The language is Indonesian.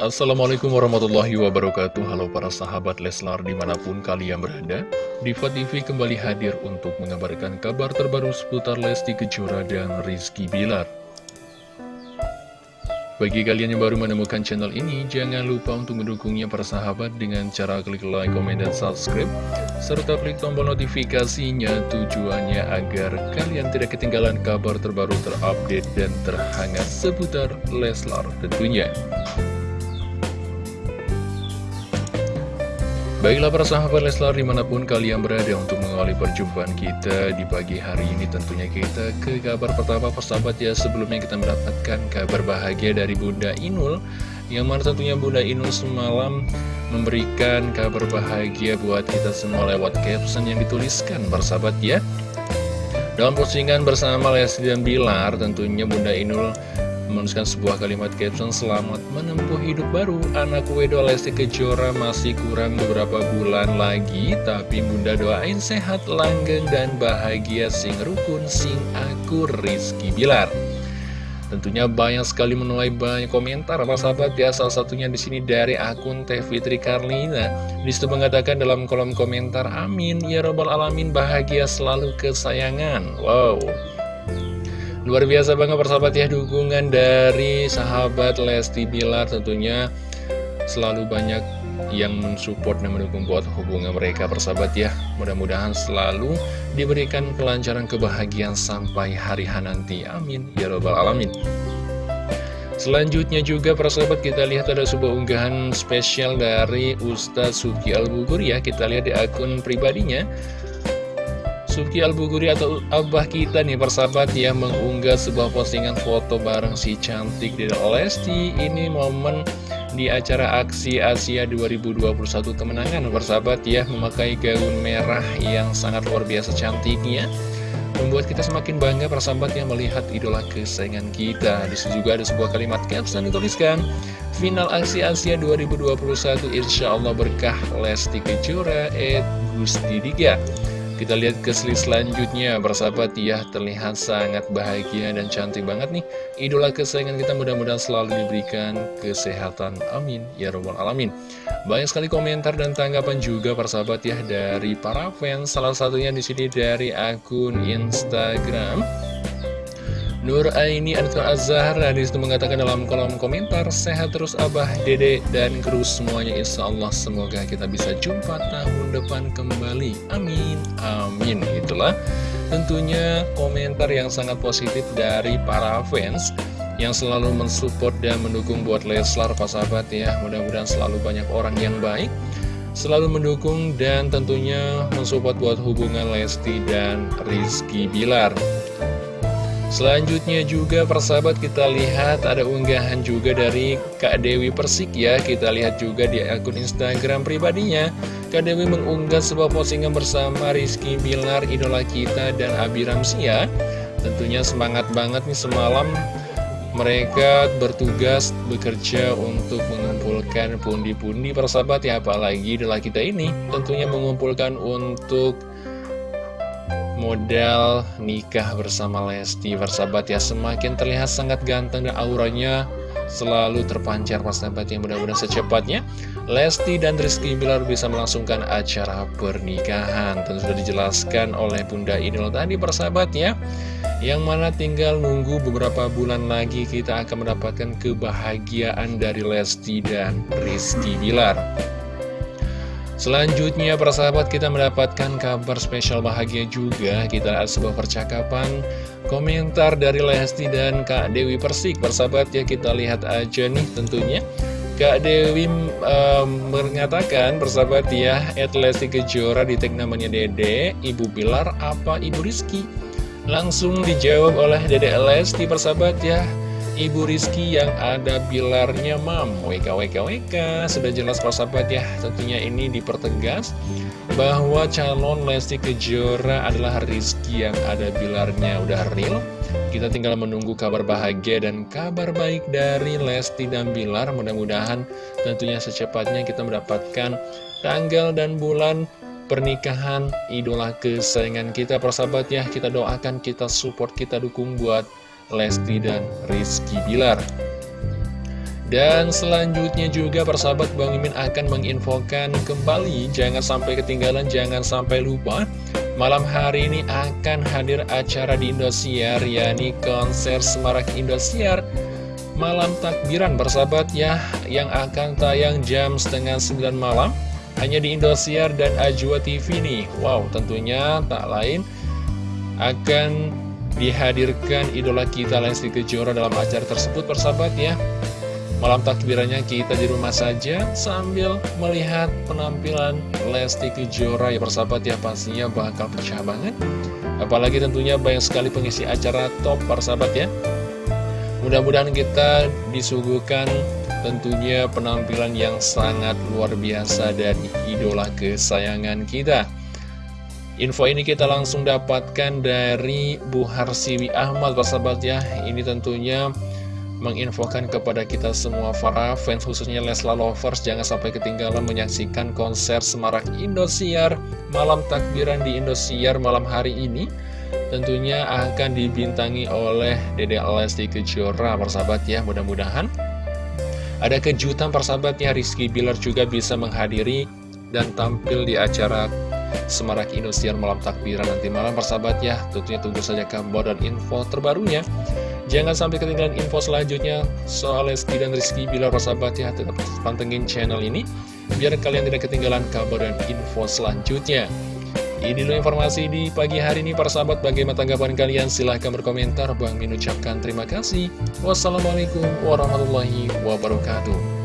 Assalamualaikum warahmatullahi wabarakatuh. Halo para sahabat Leslar di mana pun kalian berada Diva TV kembali hadir untuk mengabarkan kabar terbaru seputar Lesti Kejora dan Rizky Bilar. Bagi kalian yang baru menemukan channel ini Jangan lupa untuk mendukungnya para sahabat dengan cara klik like, komen, dan subscribe Serta klik tombol notifikasinya tujuannya agar kalian tidak ketinggalan kabar terbaru terupdate dan terhangat seputar Leslar tentunya Baiklah para sahabat Leslar di mana pun kalian berada untuk mengawali perjumpaan kita di pagi hari ini Tentunya kita ke kabar pertama persahabat ya. Sebelumnya kita mendapatkan kabar bahagia dari Bunda Inul Yang mana tentunya Bunda Inul semalam memberikan kabar bahagia buat kita semua lewat caption yang dituliskan persahabat ya. Dalam postingan bersama Lesti dan Bilar tentunya Bunda Inul menuliskan sebuah kalimat caption Selamat menempuh hidup baru. Anak Wedo Lesti Kejora masih kurang beberapa bulan lagi. Tapi bunda doain sehat, langgeng, dan bahagia. Sing rukun, sing akur Rizky Bilar. Tentunya banyak sekali menuai banyak komentar. Para sahabat ya salah satunya di sini dari akun Teh Fitri Karlina. Di situ mengatakan dalam kolom komentar Amin. Ya robbal alamin bahagia selalu kesayangan. Wow Luar biasa banget persahabat ya dukungan dari sahabat Lesti Bilar tentunya. Selalu banyak yang mensupport dan mendukung buat hubungan mereka persahabat ya. Mudah-mudahan selalu diberikan kelancaran kebahagiaan sampai hari H nanti. Amin. Ya Robbal Alamin. Selanjutnya juga persahabat kita lihat ada sebuah unggahan spesial dari Ustadz Suki Al-Bugur ya. Kita lihat di akun pribadinya Suki Al-Buguri atau abah kita nih persahabat yang mengunggah sebuah postingan foto bareng si cantik di Lesti. Ini momen di acara aksi Asia 2021 kemenangan persahabat ya Memakai gaun merah yang sangat luar biasa cantiknya. Membuat kita semakin bangga persahabat yang melihat idola kesayangan kita. Di situ juga ada sebuah kalimat caption dituliskan Final aksi Asia 2021 Insya Allah berkah Lesti Kejora Ed Gusti Diga kita lihat ke slide selanjutnya, bersahabat ya, terlihat sangat bahagia dan cantik banget nih. Idola kesayangan kita mudah-mudahan selalu diberikan kesehatan. Amin. Ya Rabbal Alamin. Banyak sekali komentar dan tanggapan juga persahabat ya dari para fans. Salah satunya di sini dari akun Instagram. Nur Aini Anton Azhar di situ mengatakan dalam kolom komentar Sehat terus Abah, Dede, dan kru semuanya. Insya Allah semoga kita bisa jumpa tahun depan kembali. Amin, amin. Itulah tentunya komentar yang sangat positif dari para fans Yang selalu mensupport dan mendukung buat Leslar Pak sahabat ya. Mudah-mudahan selalu banyak orang yang baik Selalu mendukung dan tentunya mensupport buat hubungan Lesti dan Rizky Bilar Selanjutnya juga persahabat kita lihat ada unggahan juga dari Kak Dewi Persik ya. Kita lihat juga di akun Instagram pribadinya. Kak Dewi mengunggah sebuah postingan bersama Rizky Bilar, idola kita dan Abi Ramsia Tentunya semangat banget nih semalam mereka bertugas bekerja untuk mengumpulkan pundi-pundi persahabat ya apalagi idola kita ini. Tentunya mengumpulkan untuk modal nikah bersama Lesti Persahabat ya semakin terlihat sangat ganteng dan auranya selalu terpancar persahabat yang mudah-mudahan secepatnya Lesti dan Rizky Bilar bisa melangsungkan acara pernikahan. Tentu sudah dijelaskan oleh Bunda Idol tadi persahabat ya Yang mana tinggal nunggu beberapa bulan lagi kita akan mendapatkan kebahagiaan dari Lesti dan Rizky Bilar Selanjutnya persahabat kita mendapatkan kabar spesial bahagia juga. Kita ada sebuah percakapan komentar dari Lesti dan Kak Dewi Persik. Persahabat ya kita lihat aja nih tentunya. Kak Dewi um, mengatakan persahabat ya At Lesti Kejora di tag namanya Dede Ibu Bilar apa Ibu Rizky? Langsung dijawab oleh Dede Lesti persahabat ya Ibu Rizky yang ada pilarnya mam. WKWKWK Sudah jelas persahabat ya Tentunya ini dipertegas Bahwa calon Lesti Kejora adalah Rizky yang ada pilarnya Udah real? Kita tinggal menunggu kabar bahagia dan kabar baik dari Lesti dan Bilar. Mudah-mudahan tentunya secepatnya kita mendapatkan tanggal dan bulan pernikahan idola kesayangan kita. Persahabat ya Kita doakan, kita support, kita dukung buat Lesti dan Rizky Bilar. Dan selanjutnya juga persahabat Bang Mimin akan menginfokan kembali. Jangan sampai ketinggalan, jangan sampai lupa. Malam hari ini akan hadir acara di Indosiar yakni konser Semarak Indosiar. Malam takbiran persahabat ya Yang akan tayang jam setengah 9 malam. Hanya di Indosiar dan Ajwa TV nih. Wow tentunya tak lain Akan dihadirkan idola kita Lesti Kejora dalam acara tersebut persahabat ya Malam takbirannya kita di rumah saja sambil melihat penampilan Lesti Kejora ya persahabat ya pastinya bakal pecah banget. Apalagi tentunya banyak sekali pengisi acara top persahabat ya. Mudah-mudahan kita disuguhkan tentunya penampilan yang sangat luar biasa dari idola kesayangan kita. Info ini kita langsung dapatkan dari Bu Harsiwi Ahmad persahabat ya. Ini tentunya menginfokan kepada kita semua para fans khususnya Leslar Lovers. Jangan sampai ketinggalan menyaksikan konser Semarak Indosiar malam takbiran di Indosiar malam hari ini. Tentunya akan dibintangi oleh Dede Lesti Kejora persahabat ya mudah-mudahan. Ada kejutan persahabatnya Rizky Bilar juga bisa menghadiri dan tampil di acara Semarak Indosiar malam takbiran nanti malam persahabat ya tentunya tunggu saja kabar dan info terbarunya. Jangan sampai ketinggalan info selanjutnya. Soal Lesti dan Rizky Bila persahabat ya tetap pantengin channel ini biar kalian tidak ketinggalan kabar dan info selanjutnya. Ini dulu informasi di pagi hari ini para sahabat bagaimana tanggapan kalian? Silahkan berkomentar. Bang Min ucapkan terima kasih. Wassalamualaikum warahmatullahi wabarakatuh